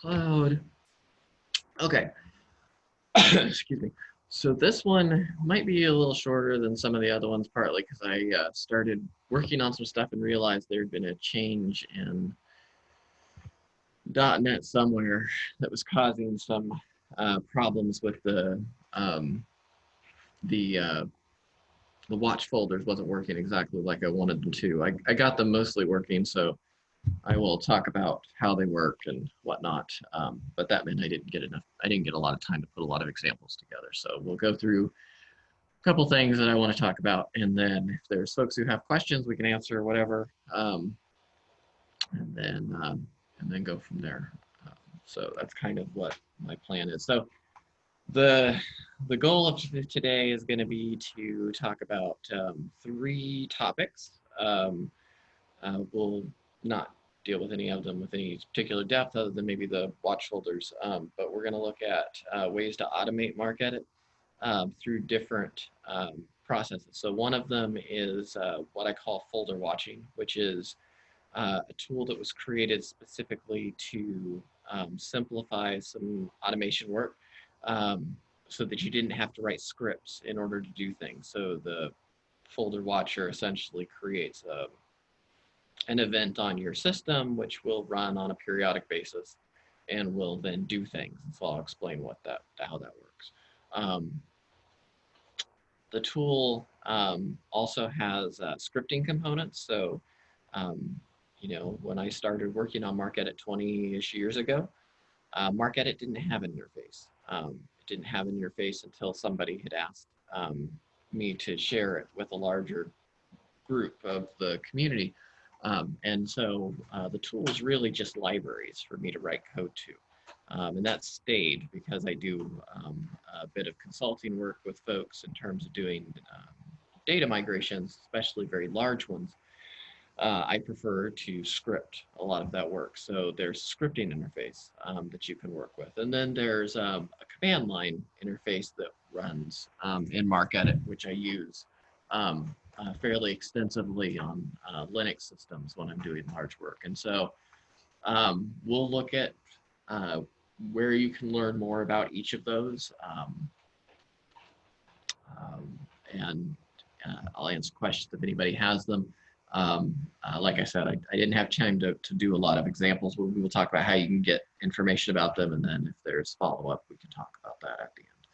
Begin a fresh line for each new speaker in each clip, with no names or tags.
cloud. Okay. Excuse me. So this one might be a little shorter than some of the other ones, partly because I uh, started working on some stuff and realized there had been a change in .NET somewhere that was causing some uh, problems with the um, the uh, the watch folders wasn't working exactly like I wanted them to. I, I got them mostly working, so I will talk about how they work and whatnot. Um, but that meant I didn't get enough. I didn't get a lot of time to put a lot of examples together. So we'll go through a couple things that I want to talk about, and then if there's folks who have questions, we can answer whatever, um, and then um, and then go from there. So that's kind of what my plan is. So the the goal of today is going to be to talk about um, three topics. Um, uh, we'll not deal with any of them with any particular depth other than maybe the watch folders, um, but we're going to look at uh, ways to automate MarcEdit um, through different um, processes. So one of them is uh, what I call folder watching, which is uh, a tool that was created specifically to um, simplify some automation work um, so that you didn't have to write scripts in order to do things. So the folder watcher essentially creates a, an event on your system, which will run on a periodic basis and will then do things. So I'll explain what that, how that works. Um, the tool um, also has uh, scripting components. So, um, you know, when I started working on MarcEdit 20-ish years ago, uh, MarcEdit didn't have an interface. Um, it didn't have an interface until somebody had asked um, me to share it with a larger group of the community. Um, and so uh, the tool is really just libraries for me to write code to. Um, and that stayed because I do um, a bit of consulting work with folks in terms of doing um, data migrations, especially very large ones uh, I prefer to script a lot of that work. So there's scripting interface um, that you can work with. And then there's um, a command line interface that runs um, in MarcEdit, which I use uh, fairly extensively on uh, Linux systems when I'm doing large work. And so um, we'll look at uh, where you can learn more about each of those. Um, and uh, I'll answer questions if anybody has them. Um, uh, like I said, I, I, didn't have time to, to do a lot of examples. but we will talk about how you can get information about them. And then if there's follow-up, we can talk about that at the end.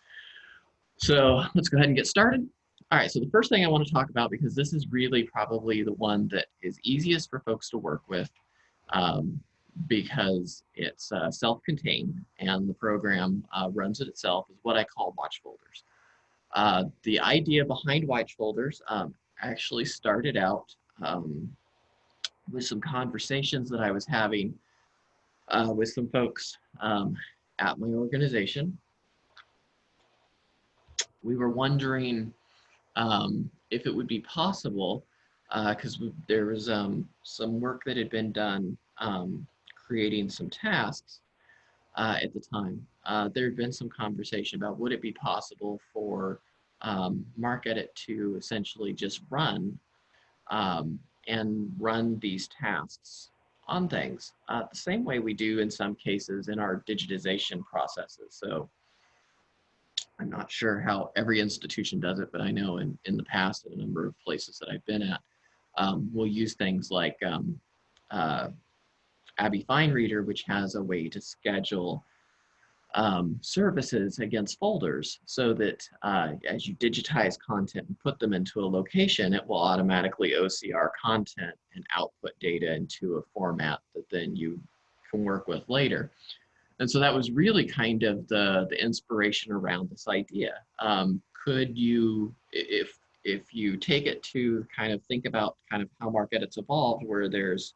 So let's go ahead and get started. All right, so the first thing I want to talk about, because this is really probably the one that is easiest for folks to work with um, because it's uh, self-contained and the program uh, runs it itself, is what I call watch folders. Uh, the idea behind watch folders um, actually started out um, with some conversations that I was having uh, with some folks um, at my organization. We were wondering um, if it would be possible, because uh, there was um, some work that had been done um, creating some tasks uh, at the time. Uh, there had been some conversation about would it be possible for um, MarcEdit to essentially just run um, and run these tasks on things uh, the same way we do in some cases in our digitization processes. So I'm not sure how every institution does it, but I know in, in the past in a number of places that I've been at, um, we'll use things like um, uh, ABBYY FineReader, which has a way to schedule um, services against folders so that uh, as you digitize content and put them into a location, it will automatically OCR content and output data into a format that then you can work with later. And so that was really kind of the, the inspiration around this idea. Um, could you, if, if you take it to kind of think about kind of how MarcEdit's evolved, where there's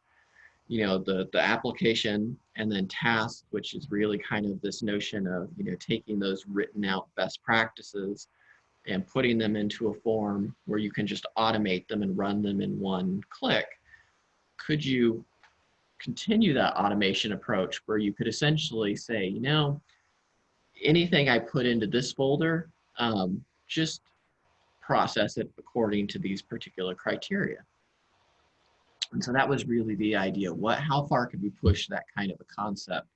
you know, the, the application and then task, which is really kind of this notion of, you know, taking those written out best practices and putting them into a form where you can just automate them and run them in one click. Could you continue that automation approach where you could essentially say, you know, anything I put into this folder, um, just process it according to these particular criteria. And so that was really the idea. What, how far could we push that kind of a concept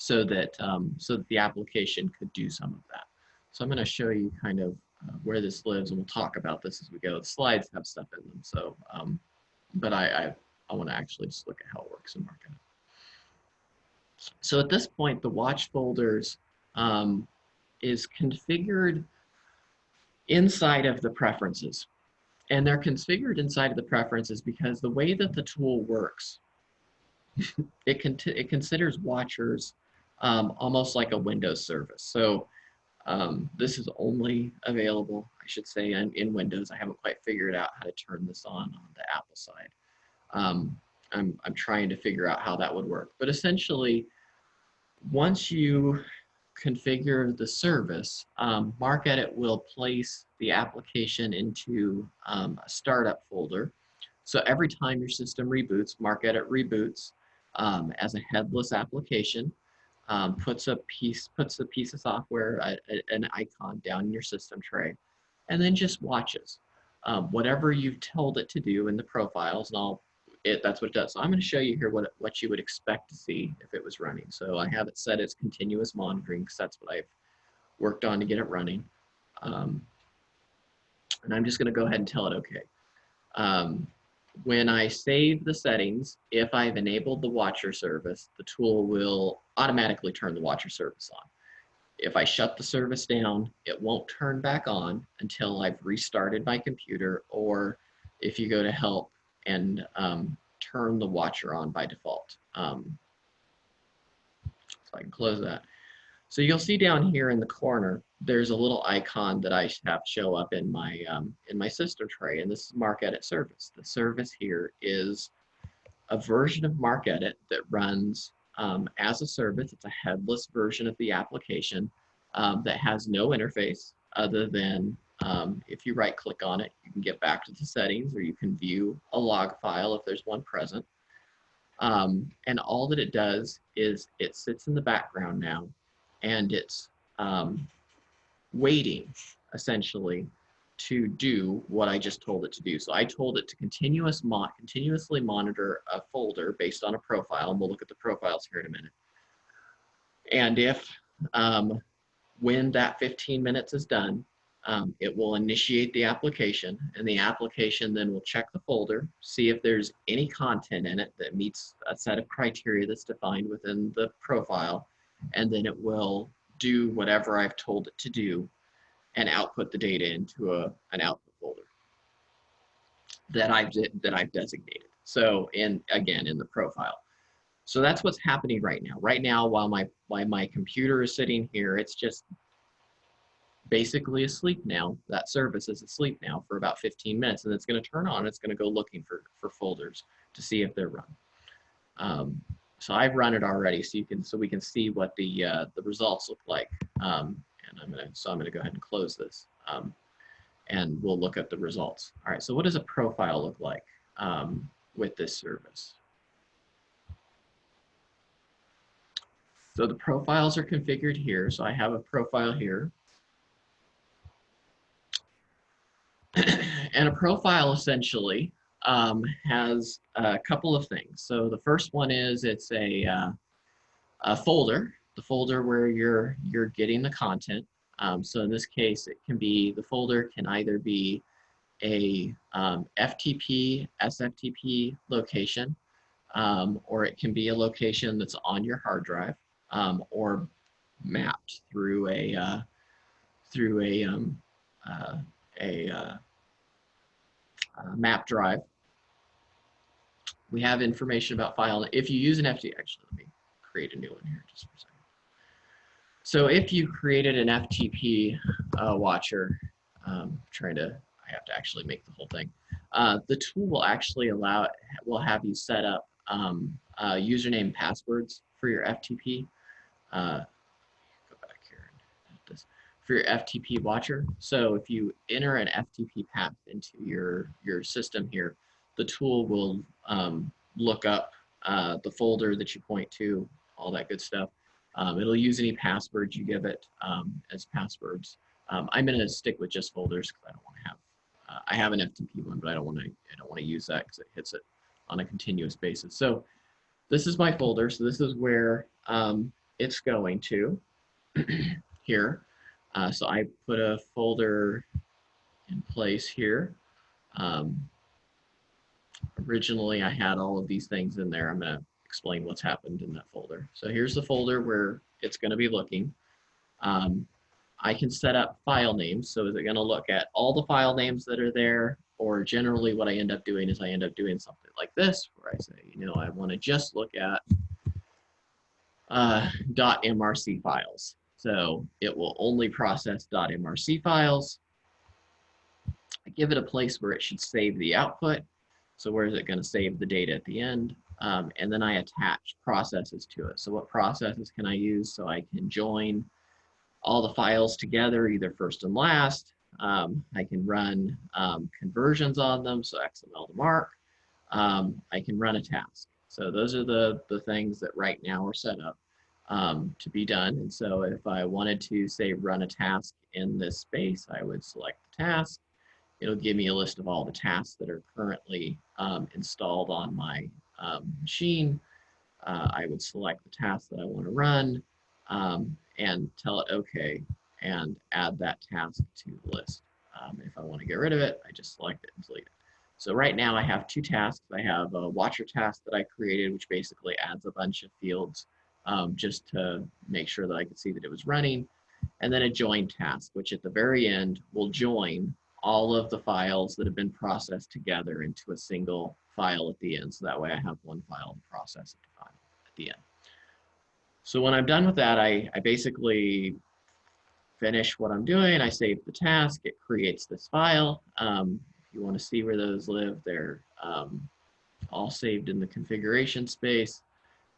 so that um, so that the application could do some of that. So I'm going to show you kind of uh, where this lives, and we'll talk about this as we go. The slides have stuff in them, so um, but I I, I want to actually just look at how it works in mark. So at this point, the watch folders um, is configured inside of the preferences. And they're configured inside of the preferences because the way that the tool works, it, con it considers watchers um, almost like a Windows service. So um, this is only available, I should say, in, in, Windows. I haven't quite figured out how to turn this on on the Apple side. Um, I'm, I'm trying to figure out how that would work. But essentially, once you configure the service, um, MarcEdit will place the application into um, a startup folder. So every time your system reboots, MarcEdit reboots um, as a headless application, um, puts a piece puts a piece of software, a, a, an icon down in your system tray, and then just watches. Um, whatever you've told it to do in the profiles, and I'll it, that's what it does. So I'm going to show you here what, what you would expect to see if it was running. So I have it set as continuous monitoring because that's what I've worked on to get it running. Um, and I'm just going to go ahead and tell it okay. Um, when I save the settings, if I've enabled the watcher service, the tool will automatically turn the watcher service on. If I shut the service down, it won't turn back on until I've restarted my computer or if you go to help and um, turn the watcher on by default. Um, so I can close that. So you'll see down here in the corner, there's a little icon that I have show up in my um, in my system tray, and this is MarcEdit service. The service here is a version of MarcEdit that runs um, as a service. It's a headless version of the application um, that has no interface other than um, if you right click on it, you can get back to the settings or you can view a log file if there's one present. Um, and all that it does is it sits in the background now and it's um, waiting essentially to do what I just told it to do. So I told it to continuous mo continuously monitor a folder based on a profile, and we'll look at the profiles here in a minute. And if um, when that 15 minutes is done, um, it will initiate the application and the application then will check the folder, see if there's any content in it that meets a set of criteria that's defined within the profile, and then it will do whatever I've told it to do and output the data into a, an output folder that I've, that I've designated. So in, again, in the profile. So that's what's happening right now. Right now, while my, while my computer is sitting here, it's just basically asleep now. That service is asleep now for about 15 minutes and it's going to turn on. It's going to go looking for, for folders to see if they're run. Um, so I've run it already so you can so we can see what the uh, the results look like. Um, and I'm gonna so I'm gonna go ahead and close this. Um, and we'll look at the results. All right, so what does a profile look like um, with this service? So the profiles are configured here. So I have a profile here. And a profile essentially um, has a couple of things. So the first one is it's a, uh, a folder, the folder where you're you're getting the content. Um, so in this case, it can be the folder can either be a um, FTP, SFTP location, um, or it can be a location that's on your hard drive um, or mapped through a uh, through a um, uh, a uh, uh, map drive. We have information about file. If you use an FTP, actually, let me create a new one here just for a second. So if you created an FTP uh, watcher, um, trying to, I have to actually make the whole thing. Uh, the tool will actually allow, will have you set up um, uh, username passwords for your FTP. For your FTP watcher. So if you enter an FTP path into your, your system here, the tool will um, look up uh, the folder that you point to, all that good stuff. Um, it'll use any passwords you give it um, as passwords. Um, I'm going to stick with just folders because I don't want to have. Uh, I have an FTP one, but I don't want to. I don't want to use that because it hits it on a continuous basis. So this is my folder. So this is where um, it's going to here. Uh, so I put a folder in place here. Um, originally, I had all of these things in there. I'm going to explain what's happened in that folder. So here's the folder where it's going to be looking. Um, I can set up file names. So is it going to look at all the file names that are there? Or generally what I end up doing is I end up doing something like this, where I say, you know, I want to just look at uh, .mrc files. So it will only process .mrc files. I give it a place where it should save the output. So where is it going to save the data at the end? Um, and then I attach processes to it. So what processes can I use? So I can join all the files together, either first and last. Um, I can run um, conversions on them, so XML to MARC. Um, I can run a task. So those are the, the things that right now are set up um, to be done. And so if I wanted to say run a task in this space, I would select the task. It'll give me a list of all the tasks that are currently um, installed on my um, machine. Uh, I would select the task that I want to run um, and tell it okay and add that task to the list. Um, if I want to get rid of it, I just select it and delete it. So right now I have two tasks. I have a watcher task that I created, which basically adds a bunch of fields um, just to make sure that I could see that it was running. And then a join task, which at the very end will join all of the files that have been processed together into a single file at the end. So that way I have one file to process at the end. So when I'm done with that, I, I basically finish what I'm doing. I save the task. It creates this file. Um, if you want to see where those live, they're um, all saved in the configuration space.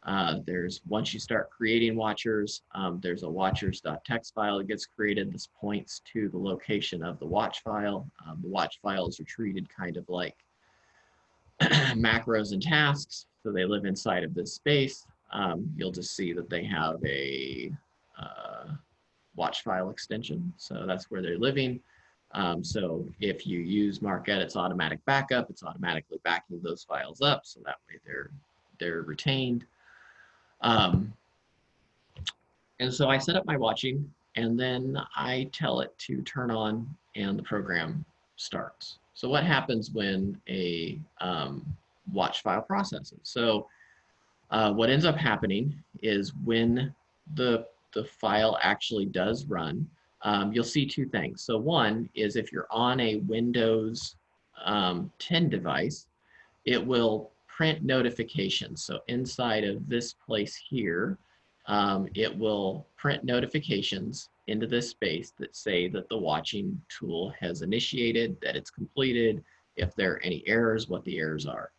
Uh, there's once you start creating watchers, um, there's a watchers.txt file that gets created. This points to the location of the watch file. Um, the watch files are treated kind of like macros and tasks, so they live inside of this space. Um, you'll just see that they have a uh, watch file extension, so that's where they're living. Um, so if you use MarcEdit's automatic backup, it's automatically backing those files up, so that way they're they're retained. Um, and so I set up my watching and then I tell it to turn on and the program starts. So what happens when a um, watch file processes? So uh, what ends up happening is when the, the file actually does run, um, you'll see two things. So one is if you're on a Windows um, 10 device, it will print notifications. So inside of this place here, um, it will print notifications into this space that say that the watching tool has initiated, that it's completed, if there are any errors, what the errors are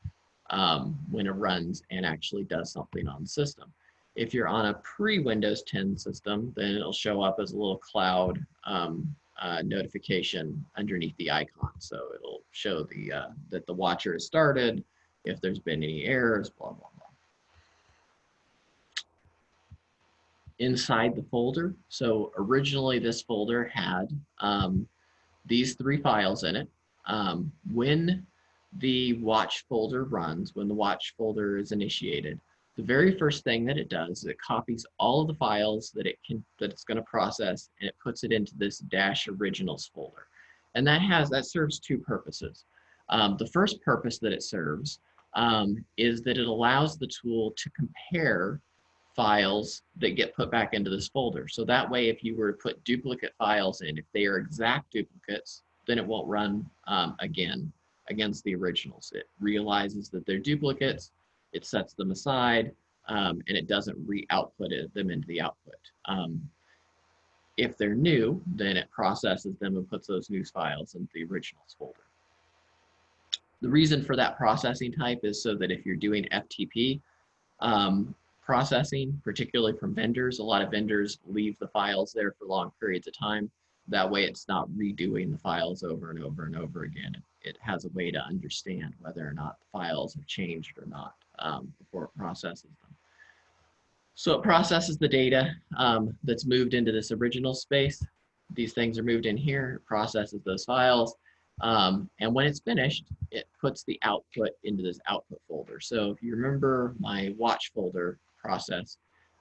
um, when it runs and actually does something on the system. If you're on a pre-Windows 10 system, then it'll show up as a little cloud um, uh, notification underneath the icon. So it'll show the uh, that the watcher has started, if there's been any errors, blah, blah, blah. Inside the folder, so originally this folder had um, these three files in it. Um, when the watch folder runs, when the watch folder is initiated, the very first thing that it does is it copies all of the files that it can that it's going to process and it puts it into this dash originals folder. And that has that serves two purposes. Um, the first purpose that it serves um, is that it allows the tool to compare files that get put back into this folder. So that way, if you were to put duplicate files in, if they are exact duplicates, then it won't run um, again against the originals. It realizes that they're duplicates, it sets them aside, um, and it doesn't re-output them into the output. Um, if they're new, then it processes them and puts those new files into the originals folder. The reason for that processing type is so that if you're doing FTP um, processing, particularly from vendors, a lot of vendors leave the files there for long periods of time. That way it's not redoing the files over and over and over again. It, has a way to understand whether or not the files have changed or not um, before it processes them. So it processes the data um, that's moved into this original space. These things are moved in here, processes those files, um, and when it's finished, it puts the output into this output folder. So if you remember my watch folder process,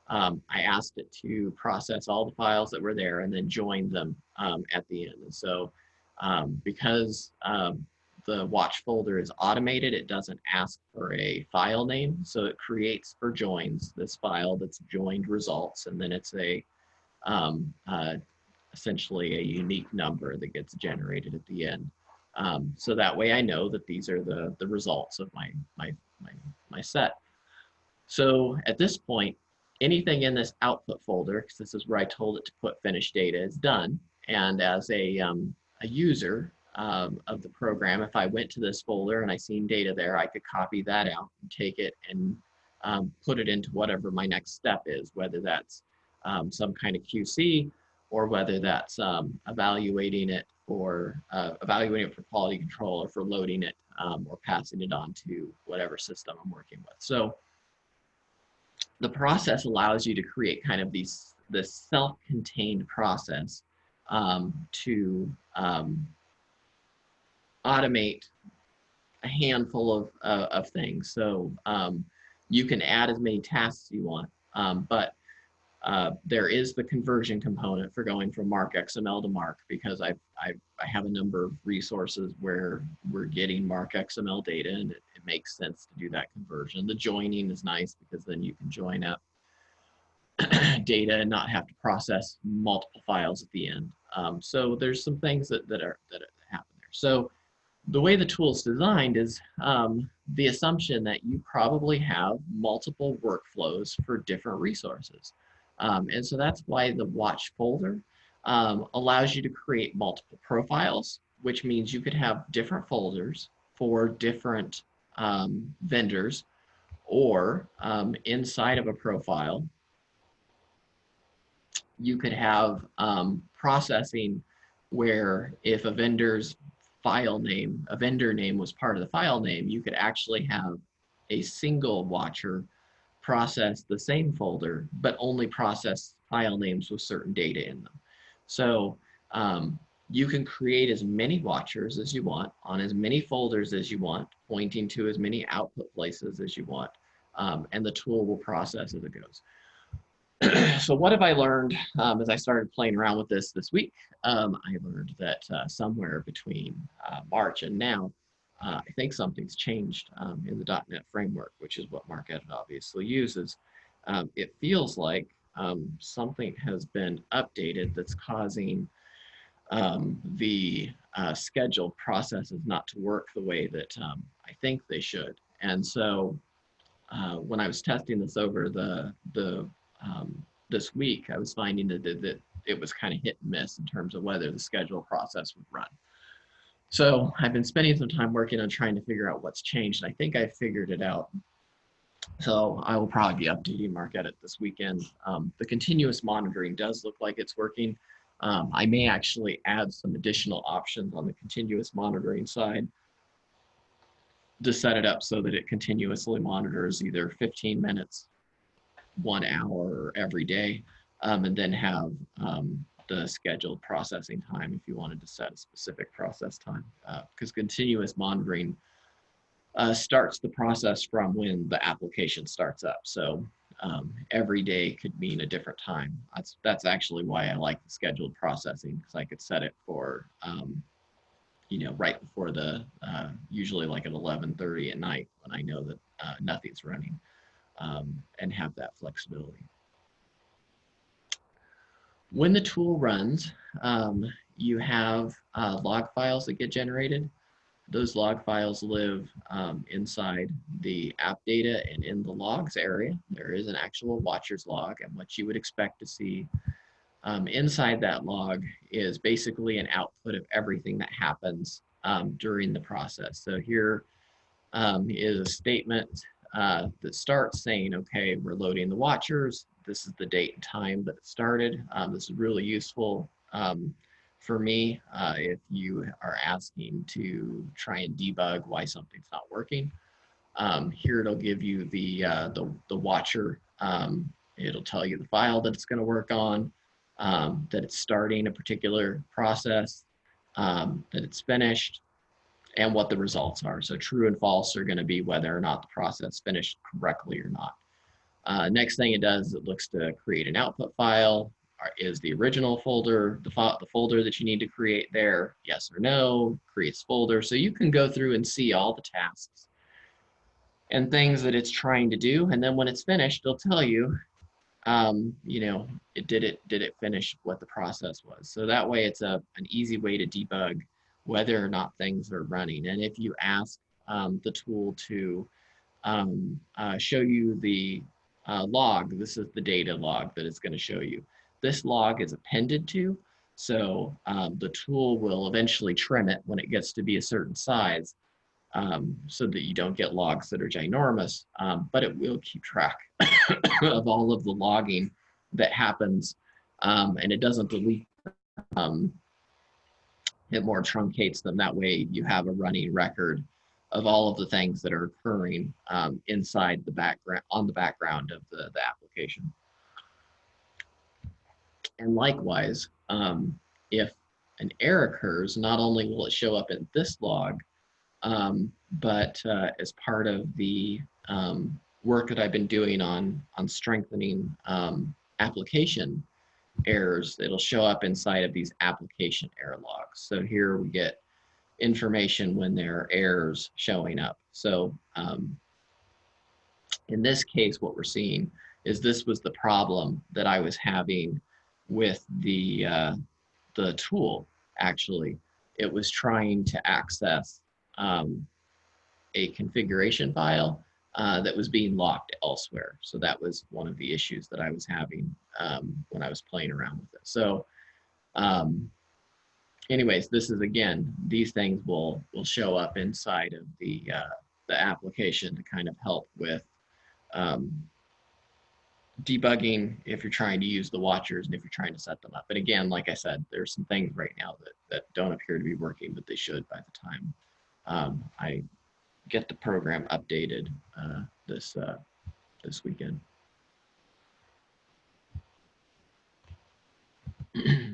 um, I asked it to process all the files that were there and then join them um, at the end. And so um, because um, the watch folder is automated, it doesn't ask for a file name. So it creates or joins this file that's joined results. And then it's a um, uh, essentially a unique number that gets generated at the end. Um, so that way I know that these are the, the results of my, my, my, my set. So at this point, anything in this output folder, because this is where I told it to put finished data, is done. And as a, um, a user um, of the program, if I went to this folder and I seen data there, I could copy that out and take it and um, put it into whatever my next step is, whether that's um, some kind of QC or whether that's um, evaluating it or uh, evaluating it for quality control or for loading it um, or passing it on to whatever system I'm working with. So the process allows you to create kind of these this self-contained process um, to um, automate a handful of, uh, of things. So um, you can add as many tasks you want, um, but uh, there is the conversion component for going from MARC XML to MARC because I've, I've, I have a number of resources where we're getting MARC XML data and it, it makes sense to do that conversion. The joining is nice because then you can join up data and not have to process multiple files at the end. Um, so there's some things that, that, are, that happen there. So the way the tool is designed is um, the assumption that you probably have multiple workflows for different resources. Um, and so that's why the watch folder um, allows you to create multiple profiles, which means you could have different folders for different um, vendors or um, inside of a profile, you could have um, processing where if a vendor's file name, a vendor name was part of the file name, you could actually have a single watcher process the same folder, but only process file names with certain data in them. So um, you can create as many watchers as you want on as many folders as you want, pointing to as many output places as you want, um, and the tool will process as it goes. so what have I learned um, as I started playing around with this this week? Um, I learned that uh, somewhere between uh, March and now, uh, I think something's changed um, in the .NET framework, which is what MarcEdit obviously uses. Um, it feels like um, something has been updated that's causing um, the uh, scheduled processes not to work the way that um, I think they should. And so uh, when I was testing this over the, the um, this week, I was finding that, that it was kind of hit and miss in terms of whether the schedule process would run. So I've been spending some time working on trying to figure out what's changed. and I think I figured it out. So I will probably be updating MarcEdit this weekend. Um, the continuous monitoring does look like it's working. Um, I may actually add some additional options on the continuous monitoring side to set it up so that it continuously monitors either 15 minutes, one hour every day, um, and then have um, the scheduled processing time if you wanted to set a specific process time because uh, continuous monitoring uh, starts the process from when the application starts up. So um, every day could mean a different time. That's, that's actually why I like the scheduled processing because I could set it for, um, you know, right before the, uh, usually like at 11.30 at night when I know that uh, nothing's running um, and have that flexibility. When the tool runs, um, you have uh, log files that get generated. Those log files live um, inside the app data and in the logs area. There is an actual watcher's log and what you would expect to see um, inside that log is basically an output of everything that happens um, during the process. So here um, is a statement uh, that starts saying, okay, we're loading the watchers. This is the date and time that it started. Um, this is really useful um, for me uh, if you are asking to try and debug why something's not working. Um, here it'll give you the, uh, the, the, watcher. Um, it'll tell you the file that it's going to work on, um, that it's starting a particular process, um, that it's finished, and what the results are. So true and false are going to be whether or not the process finished correctly or not. Uh, next thing it does, it looks to create an output file. Is the original folder the, fo the folder that you need to create there? Yes or no? Creates folder. So you can go through and see all the tasks and things that it's trying to do. And then when it's finished, it'll tell you, um, you know, it did it did it finish what the process was. So that way, it's a an easy way to debug whether or not things are running. And if you ask um, the tool to um, uh, show you the uh, log, this is the data log that it's going to show you. This log is appended to, so um, the tool will eventually trim it when it gets to be a certain size um, so that you don't get logs that are ginormous, um, but it will keep track of all of the logging that happens um, and it doesn't delete um, it more truncates them. That way you have a running record of all of the things that are occurring um, inside the background, on the background of the, the application. And likewise, um, if an error occurs, not only will it show up in this log, um, but uh, as part of the um, work that I've been doing on, on strengthening um, application errors, it'll show up inside of these application error logs. So here we get information when there are errors showing up. So um, in this case, what we're seeing is this was the problem that I was having with the, uh, the tool, actually. It was trying to access um, a configuration file uh, that was being locked elsewhere. So that was one of the issues that I was having um, when I was playing around with it. So um, anyways, this is again, these things will, will show up inside of the, uh, the application to kind of help with um, debugging if you're trying to use the watchers and if you're trying to set them up. But again, like I said, there's some things right now that, that don't appear to be working, but they should by the time um, I get the program updated uh, this uh, this weekend.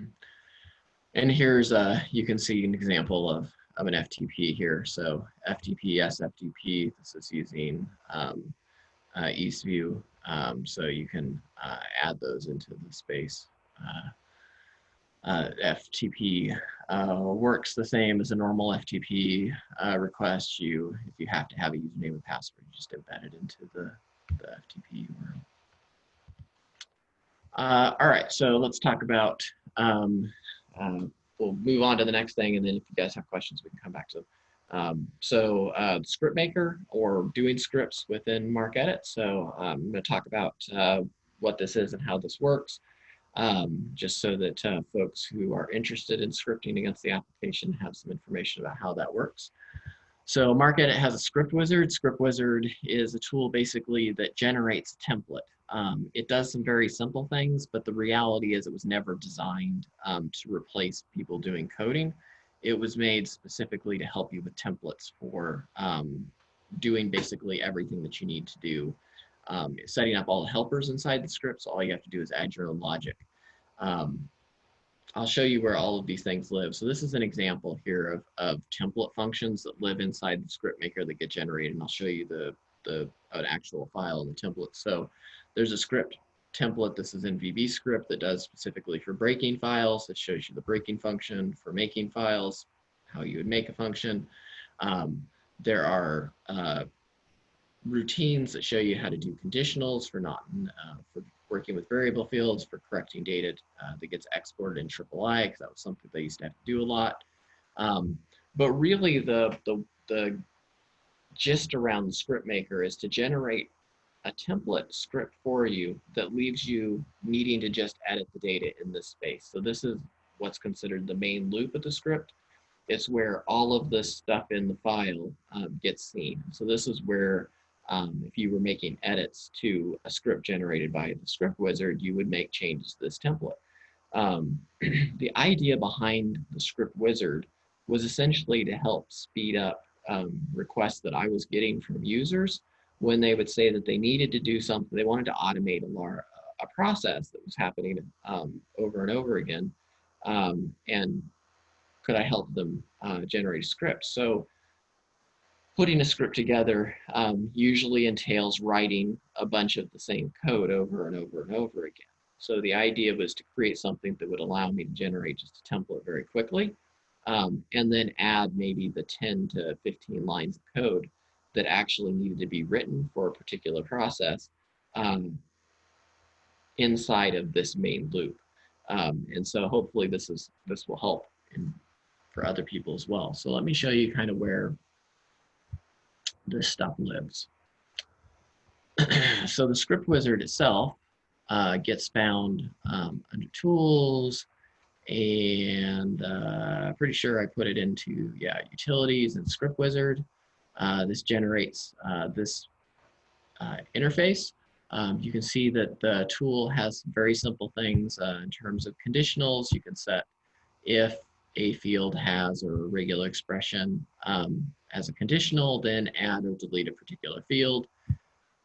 and here's uh, you can see an example of of an FTP here. So FTP, SFTP. This is using um, uh, Eastview. Um, so you can uh, add those into the space. Uh, uh, FTP uh, works the same as a normal FTP request. You, if you have to have a username and password, you just embed it into the, the FTP URL. All right, so let's talk about, um, um, we'll move on to the next thing, and then if you guys have questions, we can come back to them. Um, so uh, script maker or doing scripts within MarcEdit. So um, I'm going to talk about uh, what this is and how this works um, just so that uh, folks who are interested in scripting against the application have some information about how that works. So MarcEdit has a script wizard. Script wizard is a tool basically that generates a template. Um, it does some very simple things, but the reality is it was never designed um, to replace people doing coding. It was made specifically to help you with templates for um, doing basically everything that you need to do um, setting up all the helpers inside the scripts. All you have to do is add your own logic. Um, I'll show you where all of these things live. So this is an example here of, of template functions that live inside the script maker that get generated. And I'll show you the, the an actual file in the template. So there's a script template. This is in VB script that does specifically for breaking files. It shows you the breaking function for making files, how you would make a function. Um, there are uh, routines that show you how to do conditionals for not uh, for working with variable fields, for correcting data uh, that gets exported in III, because that was something they used to have to do a lot. Um, but really the, the, the gist around the script maker is to generate a template script for you that leaves you needing to just edit the data in this space. So this is what's considered the main loop of the script. It's where all of this stuff in the file um, gets seen. So this is where um, if you were making edits to a script generated by the script wizard, you would make changes to this template. Um, the idea behind the script wizard was essentially to help speed up um, requests that I was getting from users when they would say that they needed to do something, they wanted to automate a, a process that was happening um, over and over again. Um, and could I help them uh, generate scripts? So putting a script together um, usually entails writing a bunch of the same code over and over and over again. So the idea was to create something that would allow me to generate just a template very quickly um, and then add maybe the 10 to 15 lines of code that actually needed to be written for a particular process um, inside of this main loop. Um, and so hopefully this is this will help in, for other people as well. So let me show you kind of where this stuff lives. so the script wizard itself uh, gets found um, under tools and uh, pretty sure I put it into yeah utilities and script wizard. Uh, this generates uh, this uh, interface. Um, you can see that the tool has very simple things in terms of conditionals. You can set if a field has or a regular expression um, as a conditional, then add or delete a particular field.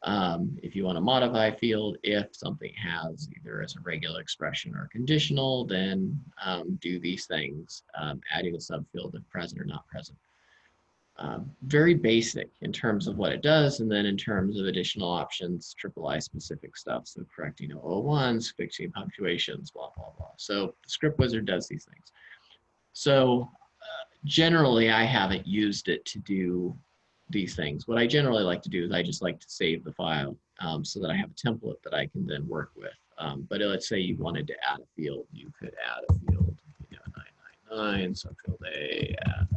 Um, if you want to modify a field, if something has either as a regular expression or conditional, then um, do these things, um, adding a subfield if present or not present. Um, very basic in terms of what it does, and then in terms of additional options, triple I specific stuff, so correcting 001s, fixing punctuations, blah, blah, blah. So the script wizard does these things. So uh, generally, I haven't used it to do these things. What I generally like to do is I just like to save the file um, so that I have a template that I can then work with. Um, but let's say you wanted to add a field, you could add a field, you know, 999, subfield A, add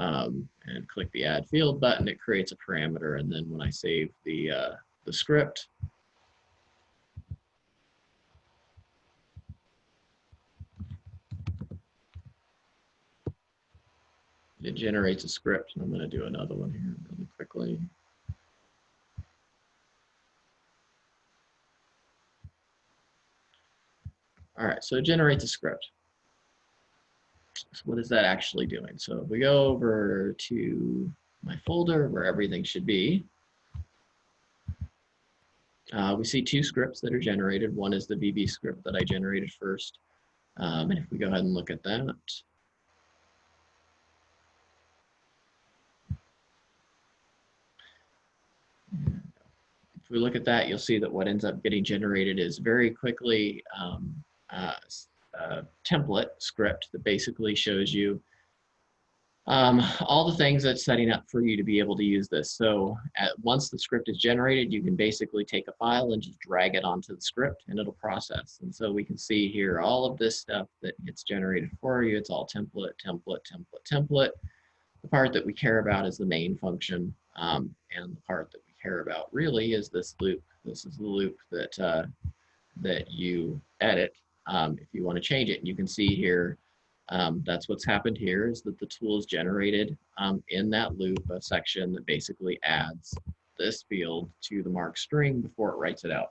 um, and click the add field button. It creates a parameter, and then when I save the uh, the script, it generates a script. And I'm going to do another one here really quickly. All right, so it generates a script. So what is that actually doing? So if we go over to my folder where everything should be, uh, we see two scripts that are generated. One is the VB script that I generated first. Um, and if we go ahead and look at that, If we look at that, you'll see that what ends up getting generated is very quickly um, uh, a template script that basically shows you um, all the things that's setting up for you to be able to use this. So at, once the script is generated, you can basically take a file and just drag it onto the script and it'll process. And so we can see here all of this stuff that gets generated for you. It's all template, template, template, template. The part that we care about is the main function um, and the part that we care about really is this loop. This is the loop that, uh, that you edit um, if you want to change it. And you can see here, um, that's what's happened here is that the tool is generated um, in that loop a section that basically adds this field to the MARC string before it writes it out.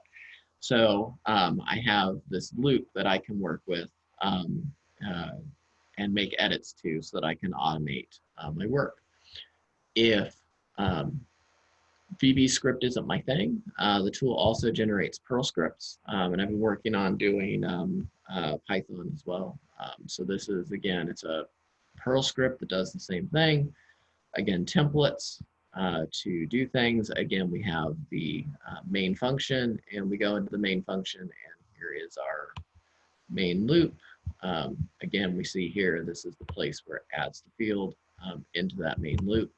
So um, I have this loop that I can work with um, uh, and make edits to so that I can automate uh, my work. If um, VB script isn't my thing. Uh, the tool also generates Perl scripts, um, and I've been working on doing um, uh, Python as well. Um, so this is, again, it's a Perl script that does the same thing. Again, templates uh, to do things. Again, we have the uh, main function, and we go into the main function, and here is our main loop. Um, again, we see here, this is the place where it adds the field um, into that main loop.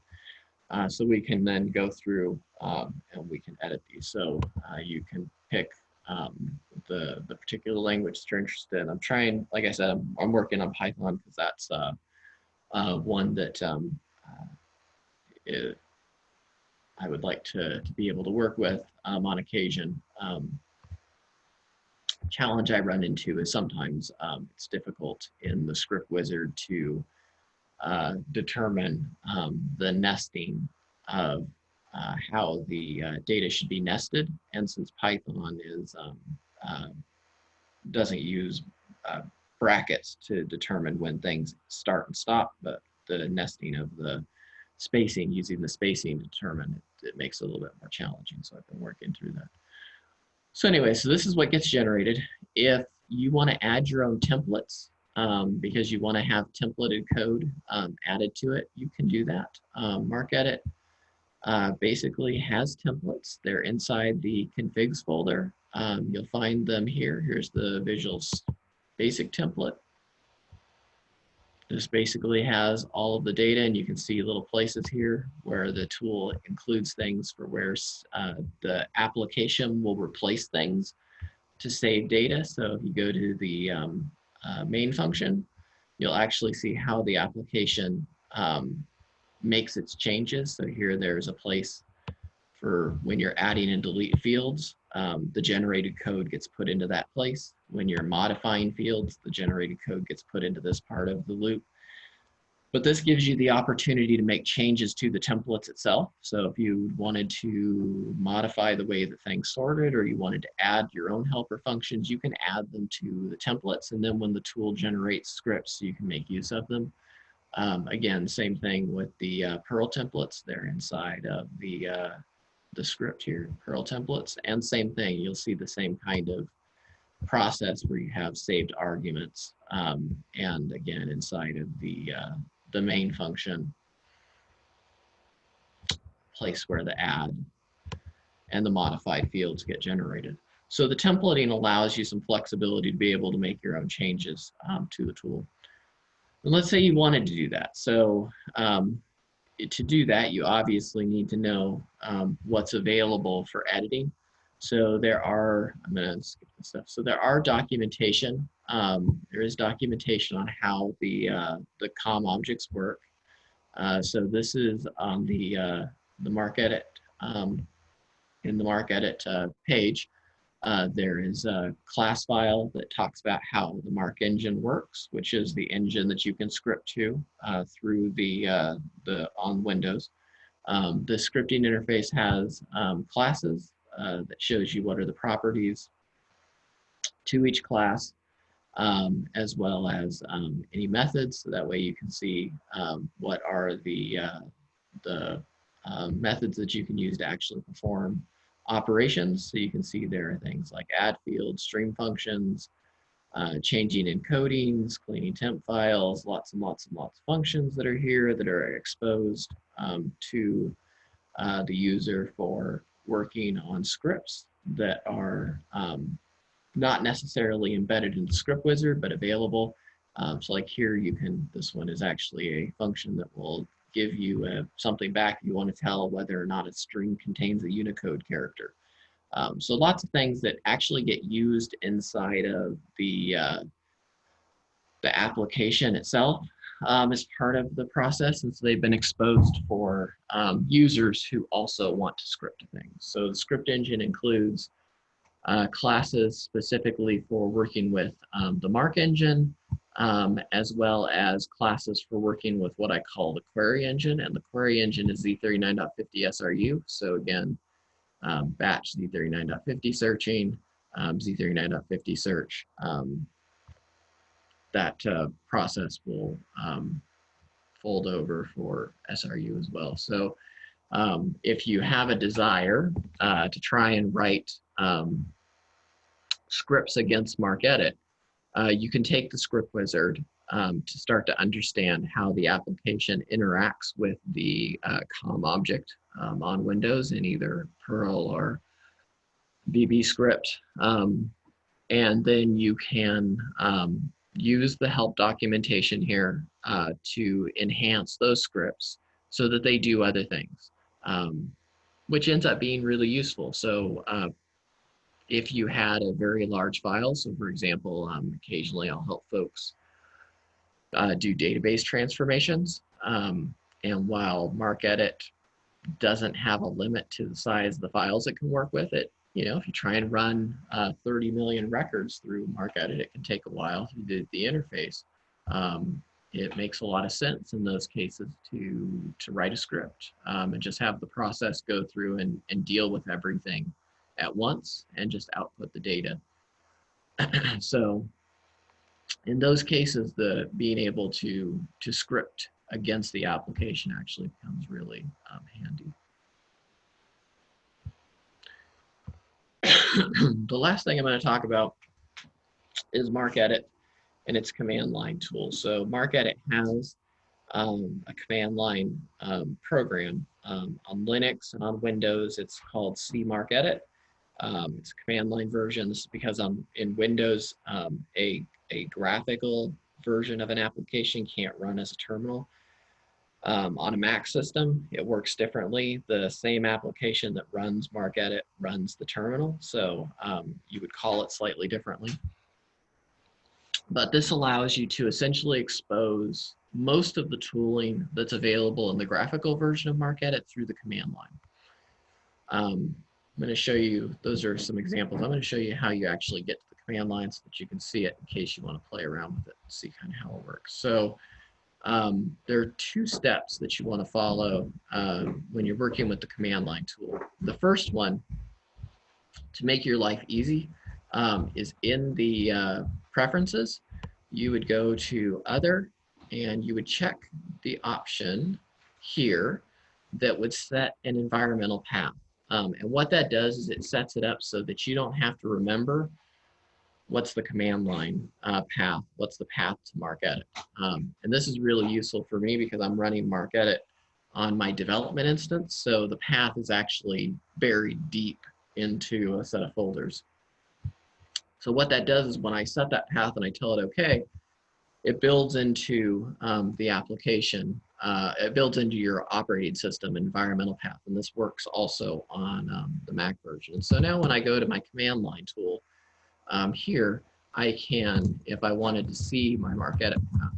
Uh, so we can then go through um, and we can edit these. So uh, you can pick um, the, the particular language that you're interested in. I'm trying, like I said, I'm, I'm working on Python because that's uh, uh, one that um, uh, it, I would like to, to be able to work with um, on occasion. Um, challenge I run into is sometimes um, it's difficult in the script wizard to uh, determine um, the nesting of uh, how the uh, data should be nested. And since Python is um, uh, doesn't use uh, brackets to determine when things start and stop, but the nesting of the spacing, using the spacing to determine it, it makes it a little bit more challenging. So I've been working through that. So anyway, so this is what gets generated. If you want to add your own templates, um, because you want to have templated code um, added to it, you can do that. Um, MarcEdit uh, basically has templates. They're inside the configs folder. Um, you'll find them here. Here's the Visuals basic template. This basically has all of the data and you can see little places here where the tool includes things for where uh, the application will replace things to save data. So if you go to the um, uh, main function, you'll actually see how the application um, makes its changes. So here there's a place for when you're adding and delete fields, um, the generated code gets put into that place. When you're modifying fields, the generated code gets put into this part of the loop. But this gives you the opportunity to make changes to the templates itself. So if you wanted to modify the way the thing's sorted or you wanted to add your own helper functions, you can add them to the templates. And then when the tool generates scripts, you can make use of them. Um, again, same thing with the uh, Perl templates. They're inside of the, uh, the script here, Perl templates. And same thing, you'll see the same kind of process where you have saved arguments. Um, and again, inside of the, uh, the main function, place where the add and the modified fields get generated. So the templating allows you some flexibility to be able to make your own changes um, to the tool. And let's say you wanted to do that. So um, to do that, you obviously need to know um, what's available for editing. So there are, I'm gonna skip this stuff. So there are documentation. Um, there is documentation on how the, uh, the COM objects work. Uh, so this is on the, uh, the MarcEdit, um, in the MarcEdit uh, page. Uh, there is a class file that talks about how the MARC engine works, which is the engine that you can script to uh, through the, the on Windows. Um, the scripting interface has um, classes uh, that shows you what are the properties to each class, um, as well as um, any methods. So that way you can see um, what are the, uh, the um, methods that you can use to actually perform operations. So you can see there are things like add fields, stream functions, uh, changing encodings, cleaning temp files, lots and lots and lots of functions that are here that are exposed um, to uh, the user for working on scripts that are um, not necessarily embedded in the script wizard, but available. Um, so like here you can, this one is actually a function that will give you a, something back you want to tell whether or not a string contains a Unicode character. Um, so lots of things that actually get used inside of the, uh, the application itself um, as part of the process. And so they've been exposed for um, users who also want to script things. So the script engine includes uh, classes specifically for working with um, the MARC engine, um, as well as classes for working with what I call the query engine. And the query engine is Z39.50 SRU. So again, um, batch Z39.50 searching, um, Z39.50 search. Um, that uh, process will um, fold over for SRU as well. So um, if you have a desire uh, to try and write scripts against MarcEdit, uh, you can take the script wizard um, to start to understand how the application interacts with the uh, COM object um, on Windows in either Perl or VB script. Um, and then you can um, use the help documentation here uh, to enhance those scripts so that they do other things, um, which ends up being really useful. So uh, if you had a very large file. So for example, um, occasionally I'll help folks uh, do database transformations. Um, and while MarcEdit doesn't have a limit to the size of the files it can work with it, you know, if you try and run uh, 30 million records through MarcEdit, it can take a while to do the interface. Um, it makes a lot of sense in those cases to to write a script um, and just have the process go through and, and deal with everything at once and just output the data. so in those cases, the being able to, to script against the application actually becomes really um, handy. the last thing I'm going to talk about is MarcEdit and its command line tool. So MarcEdit has um, a command line um, program um, on Linux and on Windows. It's called CMarcEdit. Um, it's a command line version. This is because I'm in Windows, um, a, a graphical version of an application can't run as a terminal. Um, on a Mac system, it works differently. The same application that runs MarcEdit runs the terminal, so um, you would call it slightly differently. But this allows you to essentially expose most of the tooling that's available in the graphical version of MarcEdit through the command line. Um, I'm going to show you, those are some examples. I'm going to show you how you actually get to the command line so that you can see it in case you want to play around with it and see kind of how it works. So um, there are two steps that you want to follow uh, when you're working with the command line tool. The first one, to make your life easy, um, is in the uh, preferences. You would go to other and you would check the option here that would set an environmental path. Um, and what that does is it sets it up so that you don't have to remember what's the command line uh, path, what's the path to MarcEdit. Um, and this is really useful for me because I'm running MarcEdit on my development instance. So the path is actually buried deep into a set of folders. So what that does is when I set that path and I tell it okay, it builds into um, the application. Uh, it builds into your operating system environmental path. And this works also on um, the Mac version. So now when I go to my command line tool, um, here, I can, if I wanted to see my MarcEdit path,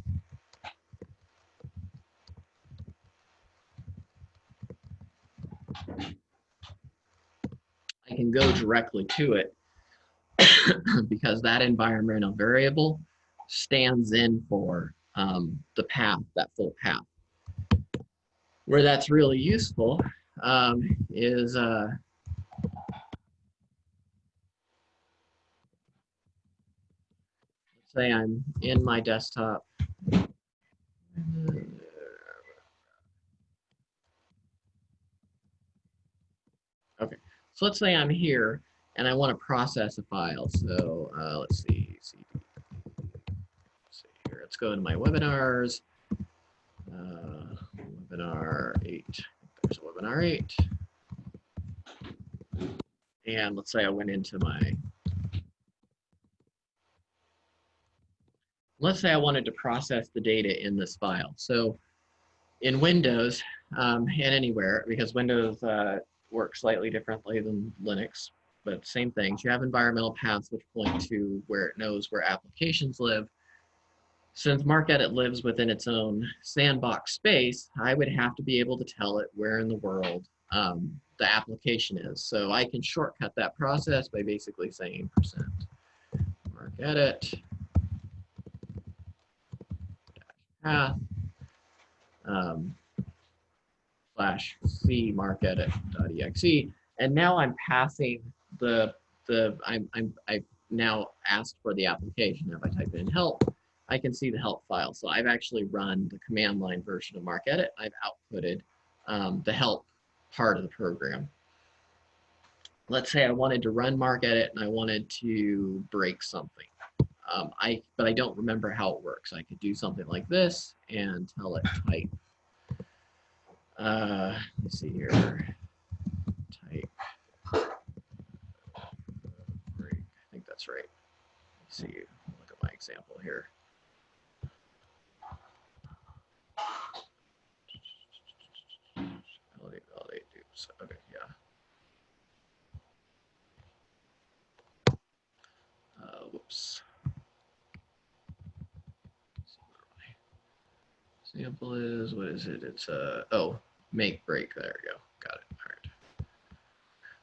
I can go directly to it because that environmental variable stands in for um, the path, that full path. Where that's really useful um, is uh, say I'm in my desktop. Okay, so let's say I'm here and I want to process a file. So uh, let's see, CD. Let's see here. Let's go into my webinars. Uh, webinar eight. There's a webinar eight. And let's say I went into my let's say I wanted to process the data in this file. So in Windows um, and anywhere, because Windows uh, works slightly differently than Linux, but same things, you have environmental paths which point to where it knows where applications live. Since MarcEdit lives within its own sandbox space, I would have to be able to tell it where in the world um, the application is. So I can shortcut that process by basically saying percent MarcEdit path um, slash c marcedit.exe. And now I'm passing the, the I'm, I'm, I've now asked for the application. If I type in help, I can see the help file. So I've actually run the command line version of MarcEdit. I've outputted um, the help part of the program. Let's say I wanted to run MarcEdit and I wanted to break something. Um, I, but I don't remember how it works. I could do something like this and tell it type. Uh, let's see here. Type. Break. I think that's right. Let's see. Look at my example here. Validate, validate, oops. Okay, yeah. Uh, whoops. Example is, what is it? It's a, uh, oh, make break. There we go. Got it. All right.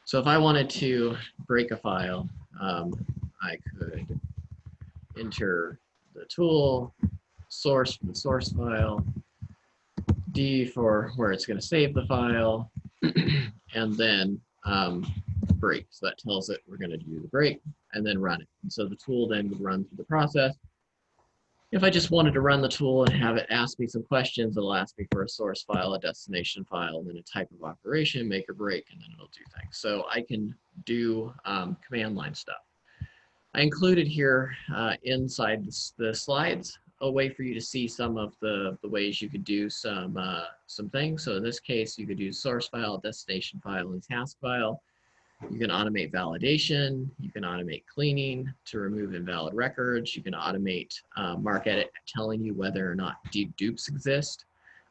So if I wanted to break a file, um, I could enter the tool, source from the source file, D for where it's going to save the file, and then um, break. So that tells it we're going to do the break and then run it. And so the tool then would run through the process if I just wanted to run the tool and have it ask me some questions, it'll ask me for a source file, a destination file, and then a type of operation, make or break, and then it'll do things. So I can do um, command line stuff. I included here uh, inside the slides a way for you to see some of the, the ways you could do some, uh, some things. So in this case, you could use source file, destination file, and task file. You can automate validation. You can automate cleaning to remove invalid records. You can automate uh, MarcEdit telling you whether or not deep dupes exist,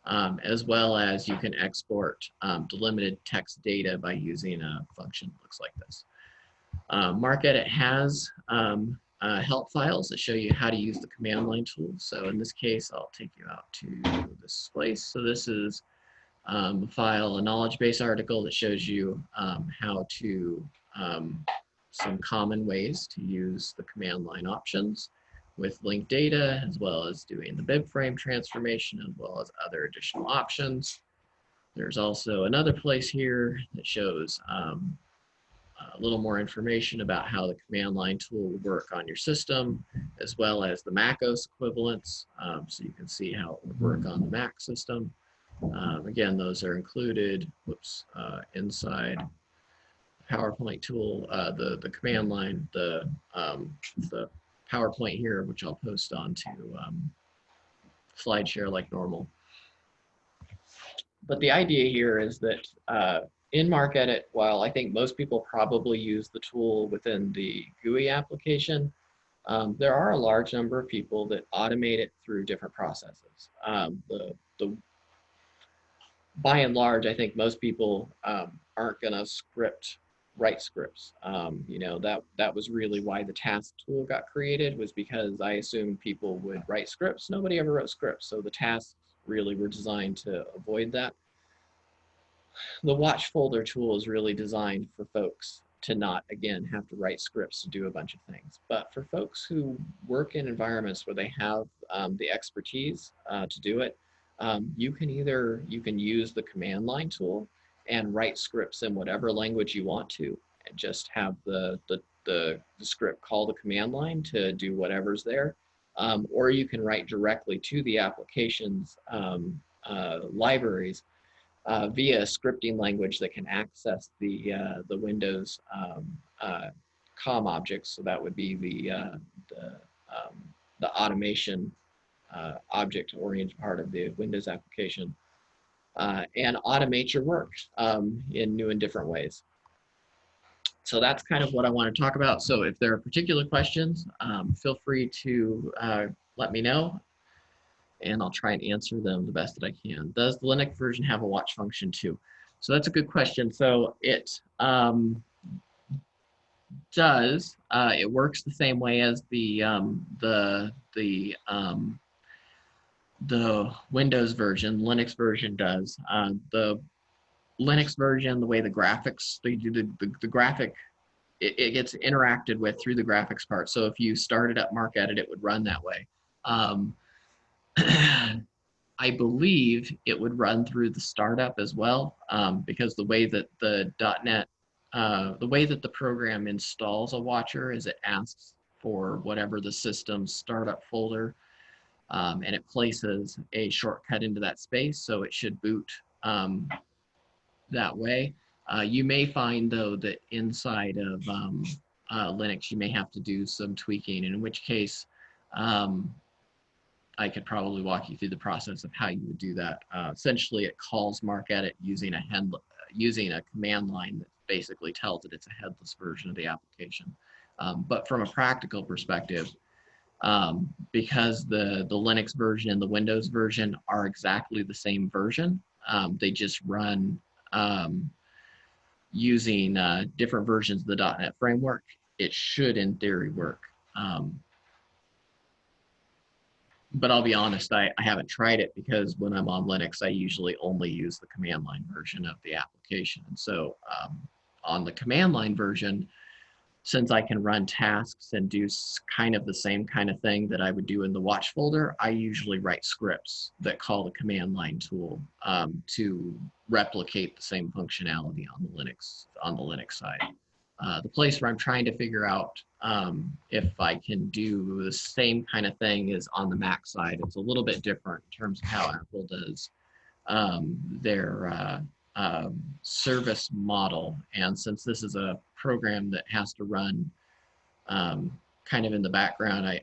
um, as well as you can export um, delimited text data by using a function that looks like this. Uh, MarcEdit has um, uh, help files that show you how to use the command line tool. So in this case, I'll take you out to this place. So this is um, file, a knowledge base article that shows you um, how to, um, some common ways to use the command line options with linked data, as well as doing the bibframe transformation, as well as other additional options. There's also another place here that shows um, a little more information about how the command line tool will work on your system, as well as the MacOS equivalents. Um, so you can see how it would work on the Mac system. Um, again, those are included, whoops, uh, inside PowerPoint tool, uh, the, the command line, the, um, the PowerPoint here, which I'll post onto um, SlideShare like normal. But the idea here is that uh, in MarcEdit, while I think most people probably use the tool within the GUI application, um, there are a large number of people that automate it through different processes. Um, the, the, by and large, I think most people um, aren't going to script write scripts. Um, you know, that, that was really why the task tool got created was because I assumed people would write scripts. Nobody ever wrote scripts. So the tasks really were designed to avoid that the watch folder tool is really designed for folks to not, again, have to write scripts to do a bunch of things. But for folks who work in environments where they have um, the expertise uh, to do it, um, you can either, you can use the command line tool and write scripts in whatever language you want to and just have the, the, the, the script call the command line to do whatever's there. Um, or you can write directly to the application's um, uh, libraries uh, via a scripting language that can access the, uh, the Windows um, uh, COM objects. So that would be the, uh, the, um, the automation uh, object-oriented part of the Windows application. Uh, and automate your work um, in new and different ways. So that's kind of what I want to talk about. So if there are particular questions, um, feel free to let me know and I'll try and answer them the best that I can. Does the Linux version have a watch function too? So that's a good question. So it um, does. Uh, it works the same way as the um, the the um, the Windows version. Linux version does. Uh, the Linux version, the way the graphics they do the the, the graphic. It, it, gets interacted with through the graphics part. So if you started up MarcEdit, it would run that way. Um, I believe it would run through the startup as well, um, because the way that the .NET, uh, the way that the program installs a watcher is it asks for whatever the system startup folder, um, and it places a shortcut into that space, so it should boot um, that way. Uh, you may find though that inside of um, uh, Linux, you may have to do some tweaking, in which case, um, I could probably walk you through the process of how you would do that. Uh, essentially, it calls MarcEdit using a head, using a command line that basically tells it it's a headless version of the application. Um, but from a practical perspective, um, because the, the Linux version and the Windows version are exactly the same version, um, they just run um, using uh, different versions of the .NET framework. It should, in theory, work. Um, but I'll be honest, I, I haven't tried it because when I'm on Linux, I usually only use the command line version of the application. And so um, on the command line version, since I can run tasks and do kind of the same kind of thing that I would do in the watch folder, I usually write scripts that call the command line tool um, to replicate the same functionality on the Linux on the Linux side. Uh, the place where I'm trying to figure out um, if I can do the same kind of thing is on the Mac side. It's a little bit different in terms of how Apple does um, their uh, um, service model. And since this is a program that has to run um, kind of in the background, I,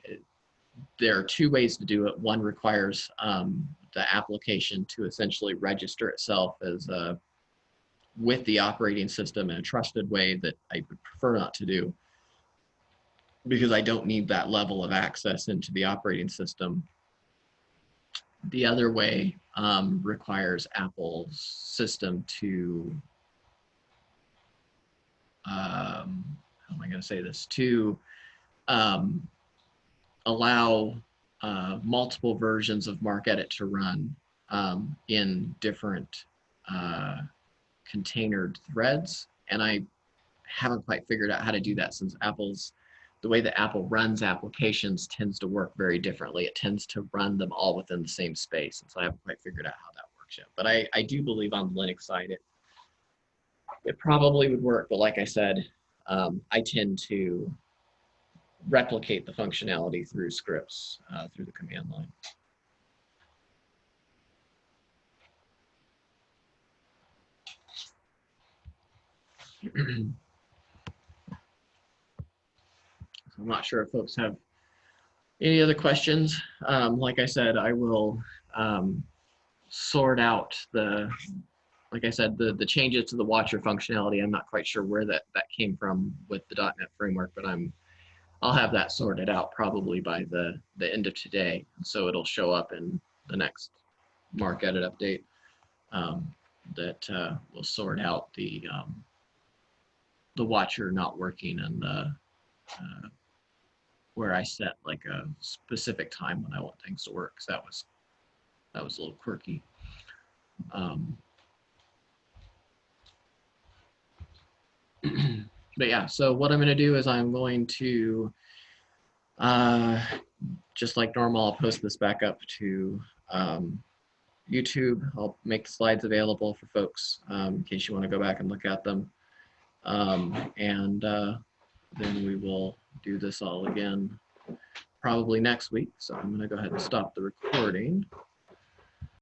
there are two ways to do it. One requires um, the application to essentially register itself as uh, with the operating system in a trusted way that I would prefer not to do because I don't need that level of access into the operating system. The other way um, requires Apple's system to, um, how am I going to say this, to um, allow uh, multiple versions of MarcEdit to run um, in different uh, containered threads. And I haven't quite figured out how to do that since Apple's, the way that Apple runs applications tends to work very differently. It tends to run them all within the same space. And so I haven't quite figured out how that works yet. But I, I do believe on the Linux side, it, it probably would work. But like I said, um, I tend to replicate the functionality through scripts uh, through the command line. I'm not sure if folks have any other questions. Um, like I said, I will um, sort out the, like I said, the, the changes to the watcher functionality. I'm not quite sure where that, that came from with the .NET framework, but I'm I'll have that sorted out probably by the, the end of today. So it'll show up in the next MarcEdit update um, that uh, will sort out the um, the watcher not working and the uh, where I set like a specific time when I want things to work. Cause that was that was a little quirky. Um, but yeah, so what I'm going to do is I'm going to, uh, just like normal, I'll post this back up to um, YouTube. I'll make the slides available for folks um, in case you want to go back and look at them. Um, and uh, then we will do this all again probably next week. So I'm going to go ahead and stop the recording.